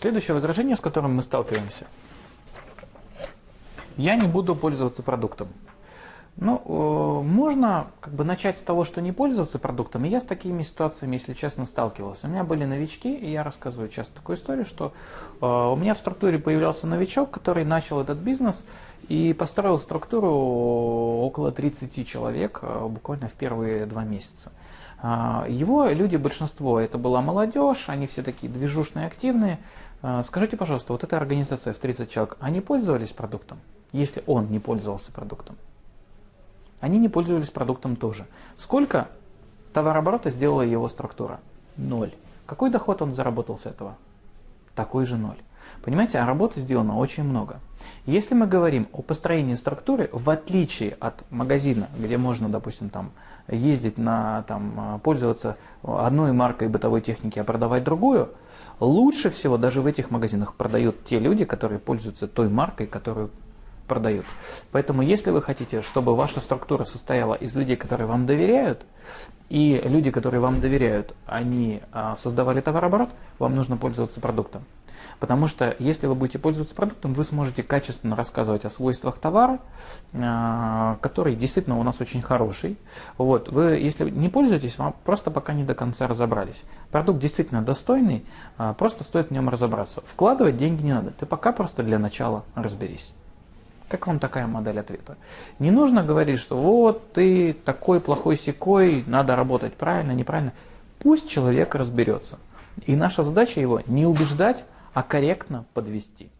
Следующее возражение, с которым мы сталкиваемся. Я не буду пользоваться продуктом. Ну, э, можно как бы начать с того, что не пользоваться продуктом. Я с такими ситуациями, если честно, сталкивался. У меня были новички, и я рассказываю часто такую историю, что э, у меня в структуре появлялся новичок, который начал этот бизнес и построил структуру около 30 человек э, буквально в первые два месяца. Его люди, большинство, это была молодежь, они все такие движушные, активные. Скажите, пожалуйста, вот эта организация в 30 человек, они пользовались продуктом, если он не пользовался продуктом? Они не пользовались продуктом тоже. Сколько товарооборота сделала его структура? Ноль. Какой доход он заработал с этого? Такой же ноль. Понимаете, а работы сделано очень много. Если мы говорим о построении структуры, в отличие от магазина, где можно, допустим, там, ездить на, там, пользоваться одной маркой бытовой техники, а продавать другую, лучше всего даже в этих магазинах продают те люди, которые пользуются той маркой, которую продают. Поэтому если вы хотите, чтобы ваша структура состояла из людей, которые вам доверяют, и люди, которые вам доверяют, они а, создавали товарооборот, вам нужно пользоваться продуктом. Потому что если вы будете пользоваться продуктом, вы сможете качественно рассказывать о свойствах товара, а, который действительно у нас очень хороший. Вот. Вы, если не пользуетесь, вам просто пока не до конца разобрались. Продукт действительно достойный, а, просто стоит в нем разобраться. Вкладывать деньги не надо, ты пока просто для начала разберись. Как вам такая модель ответа? Не нужно говорить, что вот ты такой плохой секой, надо работать правильно, неправильно. Пусть человек разберется. И наша задача его не убеждать, а корректно подвести.